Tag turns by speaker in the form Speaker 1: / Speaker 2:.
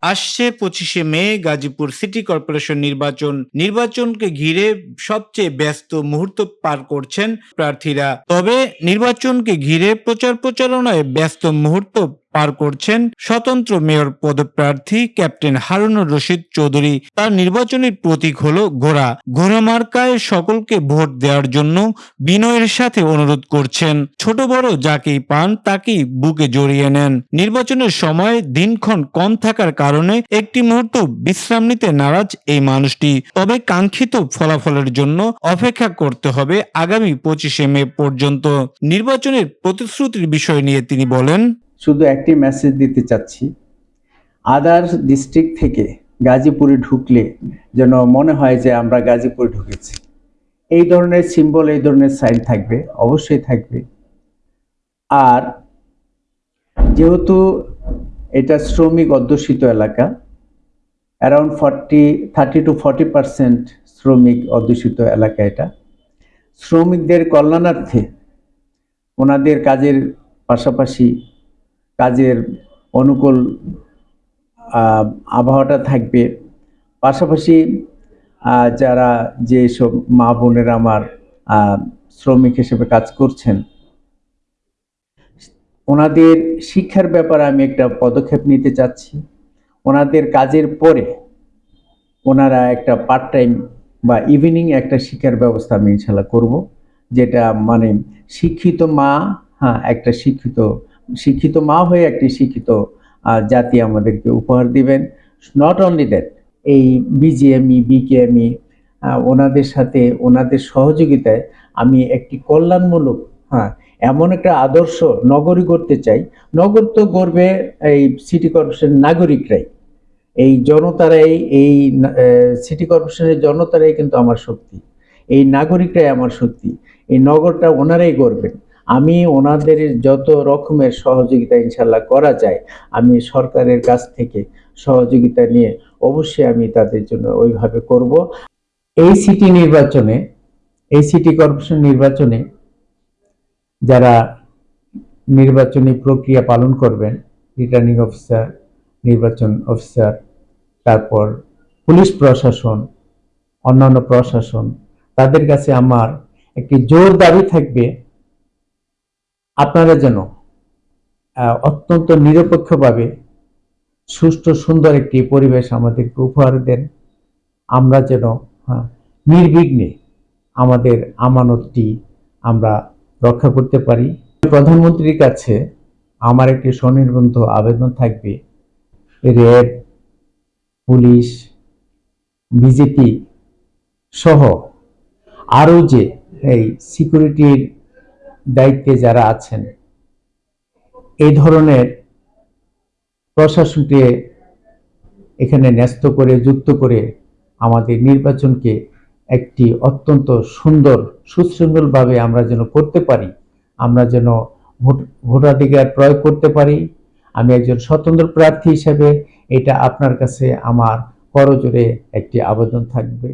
Speaker 1: আসছে পঁচিশে মে, Gazipur city corporation নির্বাচন। নির্বাচনকে ঘিরে সবচেয়ে ব্যস্ত মুহূর্ত পার করছেন প্রার্থীরা। তবে নির্বাচনকে ঘিরে প্রচার প্রচারণায় ব্যস্ত মুহূর্ত পার করছেন স্বতন্ত্র মেয়র পদপ্রার্থী ক্যাপ্টেন হারুনুর রশিদ চৌধুরী। তার নির্বাচনের প্রতীক হল ঘোড়া। ঘোড়া মার্কায় সকলকে ভোট দেওয়ার জন্য বিনয়ের সাথে অনুরোধ করছেন। ছোট বড় যাকেই পান তাকেই বুকে জড়িয়ে নেন। নির্বাচনের সময় দিনক্ষণ কম থাকার কারণে একটি মুহূর্ত বিশ্রাম নিতে নারাজ এই মানুষটি। তবে কাঙ্ক্ষিত ফলাফলের জন্য অপেক্ষা করতে হবে আগামী পঁচিশে মে পর্যন্ত। নির্বাচনের প্রতিশ্রুতির বিষয় নিয়ে তিনি বলেন
Speaker 2: শুধু একটি মেসেজ দিতে চাচ্ছি। আদার ডিস্ট্রিক্ট থেকে গাজীপুরে ঢুকলে যেন মনে হয় যে আমরা গাজীপুরে ঢুকেছি। এই ধরনের সিম্বল এই ধরনের সাইন থাকবে, অবশ্যই থাকবে। আর যেহেতু এটা শ্রমিক অধ্যুষিত এলাকা around forty thirty two forty percent শ্রমিক অধ্যুষিত এলাকা এটা। শ্রমিকদের কল্যাণার্থে ওনাদের কাজের পাশাপাশি কাজের অনুকূল আবহাওয়াটা থাকবে। পাশাপাশি যারা যেসব মা বোনেরা আমার শ্রমিক হিসেবে কাজ করছেন, ওনাদের শিক্ষার ব্যাপারে আমি একটা পদক্ষেপ নিতে চাচ্ছি। ওনাদের কাজের পরে ওনারা একটা পার্ট টাইম বা ইভিনিং একটা শিক্ষার ব্যবস্থা আমি ইনশাল্লাহ করব, যেটা মানে শিক্ষিত মা হ্যাঁ একটা শিক্ষিত শিক্ষিত মা হয়ে একটি শিক্ষিত জাতি আমাদেরকে উপহার দিবেন। নট অনলি দ্যাট এই বিজিএমই বিকেএমই ওনাদের সাথে, ওনাদের সহযোগিতায় আমি একটি কল্যাণমূলক হ্যাঁ এমন একটা আদর্শ নগরী করতে চাই। নগর তো গড়বে এই সিটি কর্পোরেশন নাগরিকরাই। এই জনতারাই, এই সিটি কর্পোরেশনের জনতারাই কিন্তু আমার শক্তি। এই নাগরিকরাই আমার শক্তি। এই নগরটা ওনারাই করবেন আমি ওনাদের যত রকমের সহযোগিতা ইনশাল্লাহ করা যায়, আমি সরকারের কাছ থেকে সহযোগিতা নিয়ে অবশ্যই আমি তাদের জন্য ওইভাবে করব। এই সিটি নির্বাচনে, এই সিটি কর্পোরেশন নির্বাচনে যারা নির্বাচনী প্রক্রিয়া পালন করবেন, রিটার্নিং অফিসার, নির্বাচন অফিসার, তারপর পুলিশ প্রশাসন, অন্যান্য প্রশাসন, তাদের কাছে আমার একটি জোর দাবি থাকবে আপনারা যেন অত্যন্ত নিরপেক্ষভাবে সুষ্ঠু সুন্দর একটি পরিবেশ আমাদেরকে উপহার দেন। আমরা যেন হ্যাঁ, নির্বিঘ্নে আমাদের আমানতটি আমরা রক্ষা করতে পারি। প্রধানমন্ত্রীর কাছে আমার একটি স্বনির্বন্ধ আবেদন থাকবে। র্যাব পুলিশ বিজেপি সহ আরও যে এই সিকিউরিটির দায়িত্বে যারা আছেন, এই ধরনের প্রশাসনকে এখানে ন্যস্ত করে, যুক্ত করে আমাদের নির্বাচনকে একটি অত্যন্ত সুন্দর, সুশৃঙ্খলভাবে আমরা যেন করতে পারি, আমরা যেন ভোট, ভোটাধিকার প্রয়োগ করতে পারি। আমি একজন স্বতন্ত্র প্রার্থী হিসেবে এটা আপনার কাছে আমার করজোরে একটি আবেদন থাকবে।